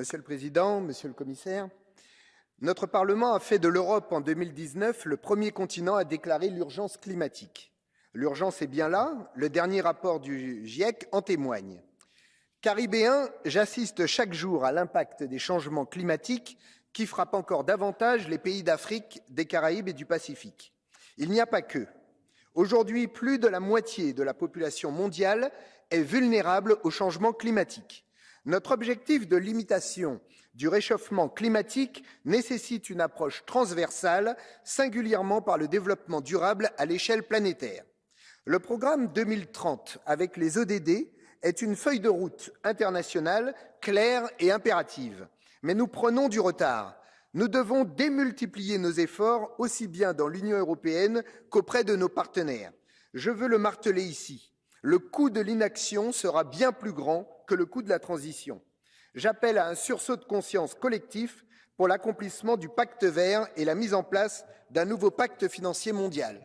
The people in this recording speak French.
Monsieur le Président, Monsieur le Commissaire, notre Parlement a fait de l'Europe en 2019 le premier continent à déclarer l'urgence climatique. L'urgence est bien là, le dernier rapport du GIEC en témoigne. Caribéen, j'assiste chaque jour à l'impact des changements climatiques qui frappent encore davantage les pays d'Afrique, des Caraïbes et du Pacifique. Il n'y a pas que. Aujourd'hui, plus de la moitié de la population mondiale est vulnérable au changement climatique. Notre objectif de limitation du réchauffement climatique nécessite une approche transversale, singulièrement par le développement durable à l'échelle planétaire. Le programme 2030 avec les ODD est une feuille de route internationale claire et impérative. Mais nous prenons du retard. Nous devons démultiplier nos efforts aussi bien dans l'Union européenne qu'auprès de nos partenaires. Je veux le marteler ici. Le coût de l'inaction sera bien plus grand que le coût de la transition. J'appelle à un sursaut de conscience collectif pour l'accomplissement du pacte vert et la mise en place d'un nouveau pacte financier mondial.